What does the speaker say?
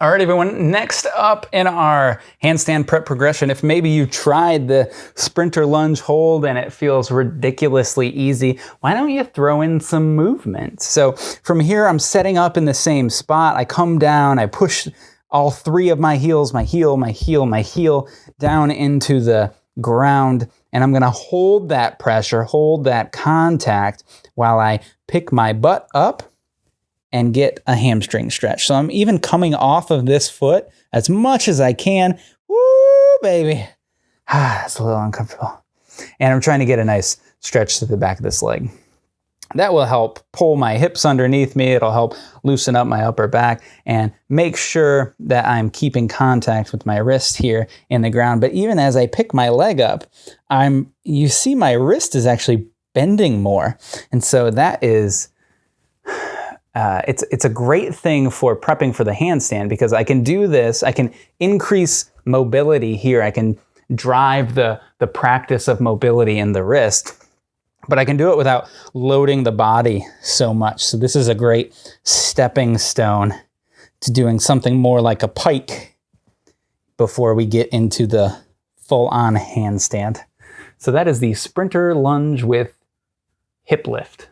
All right, everyone, next up in our handstand prep progression, if maybe you tried the sprinter lunge hold and it feels ridiculously easy, why don't you throw in some movement? So from here, I'm setting up in the same spot. I come down, I push all three of my heels, my heel, my heel, my heel, down into the ground, and I'm gonna hold that pressure, hold that contact while I pick my butt up and get a hamstring stretch. So I'm even coming off of this foot as much as I can. Woo, baby. Ah, it's a little uncomfortable. And I'm trying to get a nice stretch to the back of this leg. That will help pull my hips underneath me. It'll help loosen up my upper back and make sure that I'm keeping contact with my wrist here in the ground. But even as I pick my leg up, I'm you see my wrist is actually bending more. And so that is uh, it's, it's a great thing for prepping for the handstand because I can do this, I can increase mobility here, I can drive the, the practice of mobility in the wrist, but I can do it without loading the body so much. So this is a great stepping stone to doing something more like a pike before we get into the full-on handstand. So that is the sprinter lunge with hip lift.